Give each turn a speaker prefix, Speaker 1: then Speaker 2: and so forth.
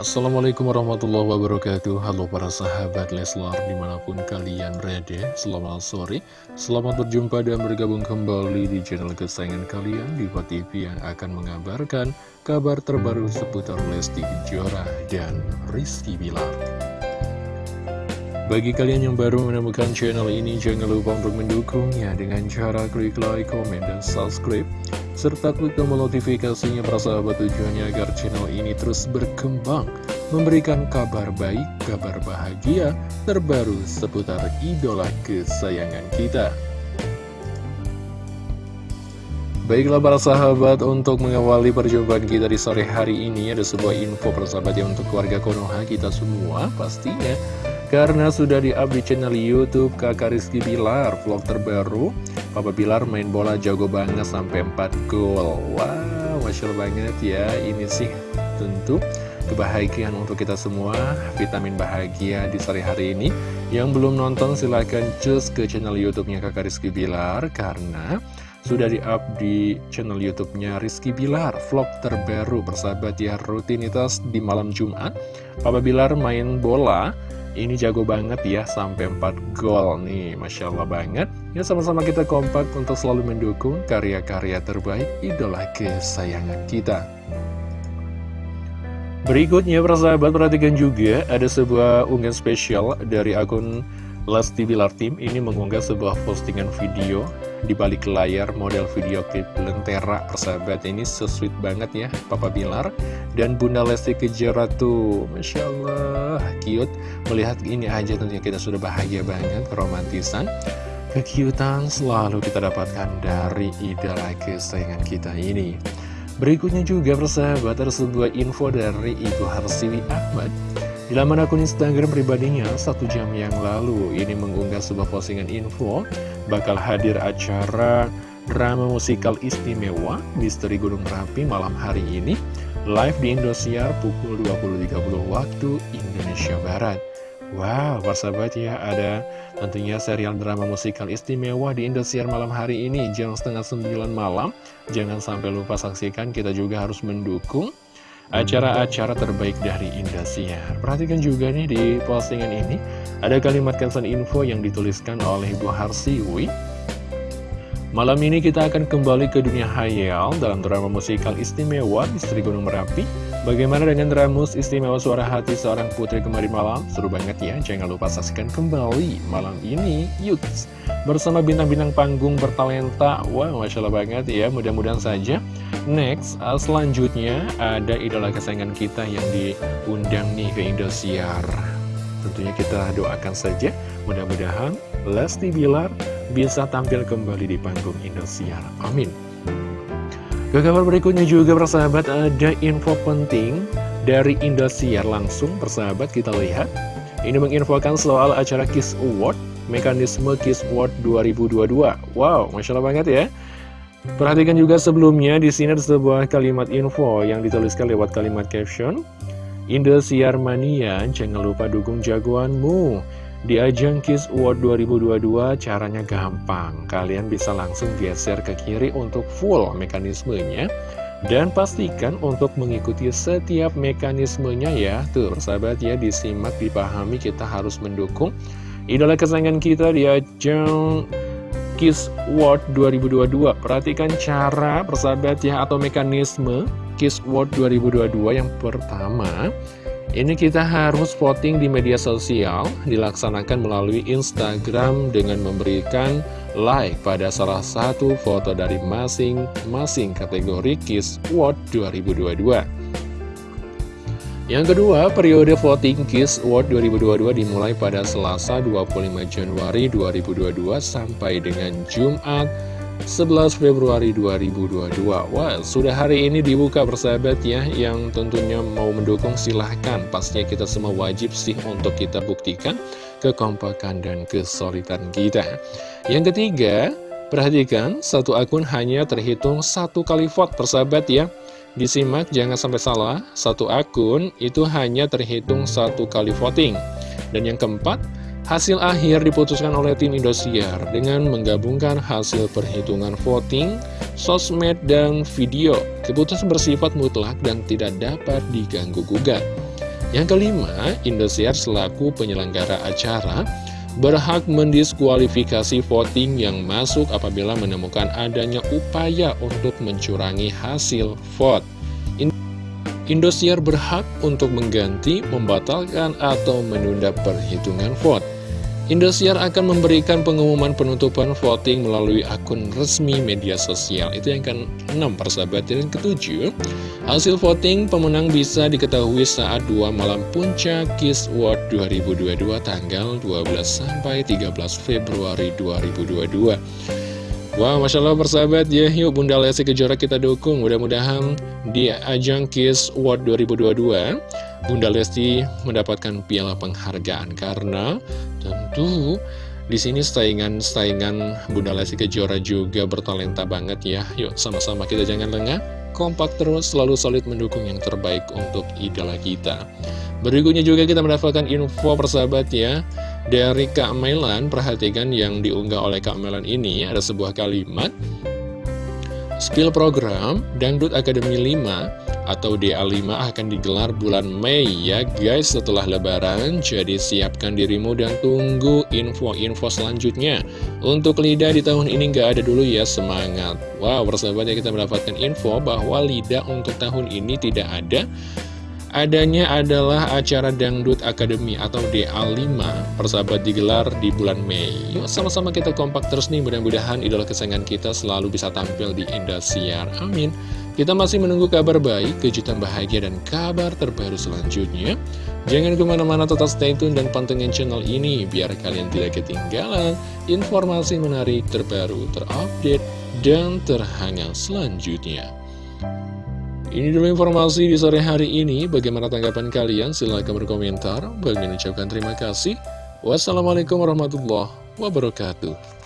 Speaker 1: Assalamualaikum warahmatullahi wabarakatuh. Halo para sahabat Leslar di mana pun kalian berada Selamat sore. Selamat berjumpa dan bergabung kembali di channel kesayangan kalian Diva TV yang akan mengabarkan kabar terbaru seputar Lesti Kejora dan Rizky Bilar. Bagi kalian yang baru menemukan channel ini, jangan lupa untuk mendukungnya dengan cara klik like, komen, dan subscribe serta klik tombol notifikasinya para sahabat tujuannya agar channel ini terus berkembang, memberikan kabar baik, kabar bahagia, terbaru seputar idola kesayangan kita. Baiklah para sahabat, untuk mengawali perjumpaan kita di sore hari ini ada sebuah info persahabat yang untuk keluarga Konoha kita semua pastinya karena sudah di-up di channel Youtube kakak Rizky Bilar vlog terbaru. Papa Bilar main bola jago banget sampai 4 gol. Wow, Masya banget ya. Ini sih tentu kebahagiaan untuk kita semua. Vitamin bahagia di sore hari ini. Yang belum nonton silahkan cus ke channel Youtubenya kakak Rizky Bilar. Karena sudah di-up di channel YouTube-nya Rizky Bilar Vlog terbaru bersahabat ya rutinitas di malam Jumat. Papa Bilar main bola ini jago banget ya, sampai 4 gol nih, Masya Allah banget. Ya sama-sama kita kompak untuk selalu mendukung karya-karya terbaik idola kesayangan kita. Berikutnya, persahabat, perhatikan juga ada sebuah unggahan spesial dari akun Lesti Bilar Team ini mengunggah sebuah postingan video di balik layar model video klip Lentera persahabat. Ini so banget ya Papa Bilar. Dan Bunda Lesti Kejora tuh Masya Allah cute. Melihat ini aja tentunya kita sudah bahagia banget romantisan. Kekiutan selalu kita dapatkan dari idola kesayangan kita ini. Berikutnya juga persahabat ada sebuah info dari Ibu Harsiwi Ahmad di laman akun Instagram pribadinya, satu jam yang lalu, ini mengunggah sebuah postingan info bakal hadir acara drama musikal istimewa Misteri Gunung Merapi malam hari ini live di Indosiar pukul 20.30 waktu Indonesia Barat. Wow, persahabat ya, ada tentunya serial drama musikal istimewa di Indosiar malam hari ini jam setengah sembilan malam. Jangan sampai lupa saksikan, kita juga harus mendukung acara-acara terbaik dari Indosiar. Perhatikan juga nih di postingan ini, ada kalimat caption info yang dituliskan oleh Bu Harsiwi. Malam ini kita akan kembali ke dunia hayal dalam drama musikal istimewa Misteri Gunung Merapi. Bagaimana dengan dramus istimewa suara hati seorang putri kemarin malam? Seru banget ya, jangan lupa saksikan kembali malam ini. Yuk, bersama bintang-bintang panggung bertalenta. Wah, wow, Masya Allah banget ya, mudah-mudahan saja Next, uh, selanjutnya ada idola kesayangan kita yang diundang nih ke Indosiar. Tentunya kita doakan saja, mudah-mudahan Lesti Bilar bisa tampil kembali di panggung Indosiar. Amin. Ke kabar berikutnya juga persahabat ada info penting dari Indosiar langsung persahabat kita lihat. Ini menginfokan soal acara Kiss Award, mekanisme Kiss Award 2022. Wow, Masya Allah banget ya. Perhatikan juga sebelumnya di sini ada sebuah kalimat info yang dituliskan lewat kalimat caption. Indosiar Mania, jangan lupa dukung jagoanmu. Di ajang Kiss Award 2022 caranya gampang. Kalian bisa langsung geser ke kiri untuk full mekanismenya. Dan pastikan untuk mengikuti setiap mekanismenya ya. Tuh, sahabat ya, disimak, dipahami, kita harus mendukung. Idola kesayangan kita di ajang Kiss World 2022 Perhatikan cara persahabat ya atau mekanisme Kiss World 2022 yang pertama. Ini kita harus voting di media sosial Dilaksanakan melalui Instagram dengan memberikan like pada salah satu foto dari masing-masing kategori Kiss World 2022 yang kedua, periode voting Kiss Award 2022 dimulai pada Selasa 25 Januari 2022 sampai dengan Jumat 11 Februari 2022 Wah, sudah hari ini dibuka persahabat ya Yang tentunya mau mendukung silahkan. Pastinya kita semua wajib sih untuk kita buktikan Kekompakan dan kesulitan kita. Yang ketiga, perhatikan Satu akun hanya terhitung satu kali vote persahabat ya Disimak jangan sampai salah, satu akun itu hanya terhitung satu kali voting. Dan yang keempat, hasil akhir diputuskan oleh tim Indosiar dengan menggabungkan hasil perhitungan voting, sosmed, dan video. Keputusan bersifat mutlak dan tidak dapat diganggu-gugat. Yang kelima, Indosiar selaku penyelenggara acara berhak mendiskualifikasi voting yang masuk apabila menemukan adanya upaya untuk mencurangi hasil vote. Indosiar berhak untuk mengganti, membatalkan, atau menunda perhitungan vote. Indosiar akan memberikan pengumuman penutupan voting melalui akun resmi media sosial. Itu yang ke-6 persahabat. Dan ketujuh, hasil voting pemenang bisa diketahui saat dua malam puncak Kiss World 2022 tanggal 12 sampai 13 Februari 2022. Wah, wow, Masya Allah persahabat ya, yuk Bunda Lesti Kejora kita dukung. Mudah-mudahan di ajang Kiss World 2022 Bunda Lesti mendapatkan piala penghargaan karena tentu di sini saingan-saingan Bunda Lesti Kejora juga bertalenta banget ya. Yuk sama-sama kita jangan lengah, kompak terus selalu solid mendukung yang terbaik untuk idola kita. Berikutnya juga kita mendapatkan info persahabat ya dari Kak Melan. Perhatikan yang diunggah oleh Kak Melan ini ada sebuah kalimat Spill program Dangdut Akademi 5 atau DA5 akan digelar bulan Mei ya guys setelah lebaran. Jadi siapkan dirimu dan tunggu info-info selanjutnya. Untuk Lida di tahun ini nggak ada dulu ya semangat. Wow persahabatnya kita mendapatkan info bahwa Lida untuk tahun ini tidak ada Adanya adalah acara Dangdut Academy atau DA5 persahabat digelar di bulan Mei Yuk sama-sama kita kompak terus nih mudah-mudahan idola kesayangan kita selalu bisa tampil di Indosiar Amin kita masih menunggu kabar baik, kejutan bahagia, dan kabar terbaru selanjutnya. Jangan ke mana-mana tetap stay tune dan pantengin channel ini biar kalian tidak ketinggalan informasi menarik terbaru, terupdate, dan terhangat selanjutnya. Ini dulu informasi di sore hari ini. Bagaimana tanggapan kalian? Silahkan berkomentar. Bagi ucapkan terima kasih. Wassalamualaikum warahmatullahi wabarakatuh.